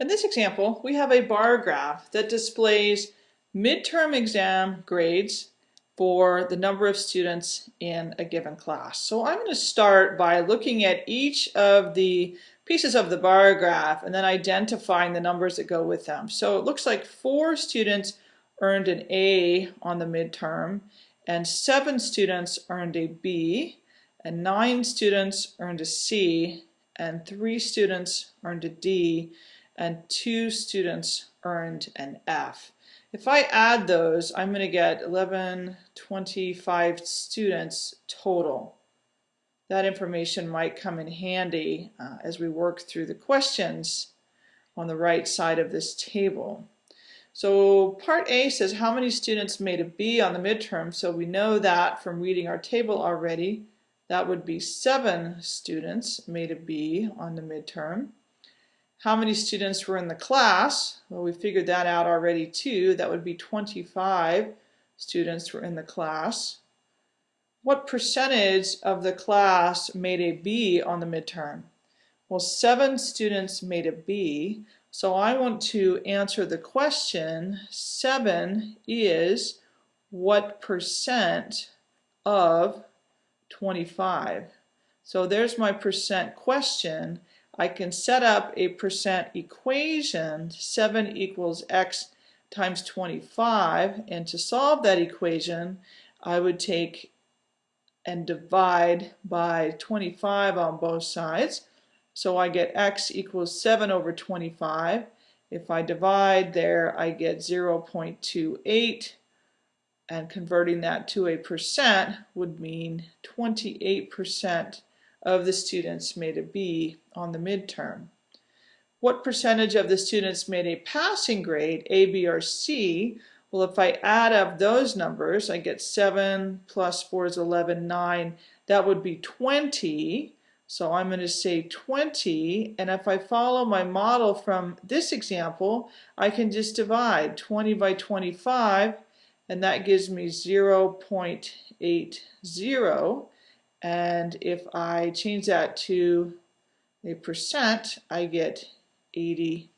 In this example, we have a bar graph that displays midterm exam grades for the number of students in a given class. So I'm going to start by looking at each of the pieces of the bar graph and then identifying the numbers that go with them. So it looks like four students earned an A on the midterm and seven students earned a B and nine students earned a C and three students earned a D and two students earned an F. If I add those, I'm going to get 11, 25 students total. That information might come in handy uh, as we work through the questions on the right side of this table. So part A says how many students made a B on the midterm, so we know that from reading our table already. That would be seven students made a B on the midterm. How many students were in the class? Well, we figured that out already too. That would be 25 students were in the class. What percentage of the class made a B on the midterm? Well, seven students made a B. So I want to answer the question, seven is what percent of 25? So there's my percent question. I can set up a percent equation, 7 equals x times 25, and to solve that equation, I would take and divide by 25 on both sides. So I get x equals 7 over 25. If I divide there, I get 0.28, and converting that to a percent would mean 28% of the students made a B on the midterm. What percentage of the students made a passing grade, A, B, or C? Well, if I add up those numbers, I get 7 plus 4 is 11, 9. That would be 20. So I'm going to say 20. And if I follow my model from this example, I can just divide 20 by 25, and that gives me 0 0.80. And if I change that to a percent, I get 80%.